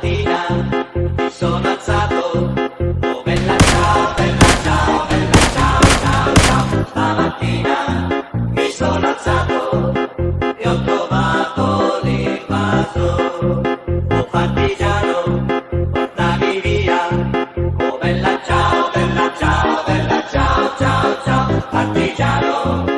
mattina sono alzato, oh bella ciao, ciao, bella ciao, ciao, ciao, mi sono alzato e ho trovato l'invaso, oh partigiano, portami via, oh ciao, bella ciao, bella ciao, ciao, ciao, partigiano.